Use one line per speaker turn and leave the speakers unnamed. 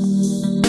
Música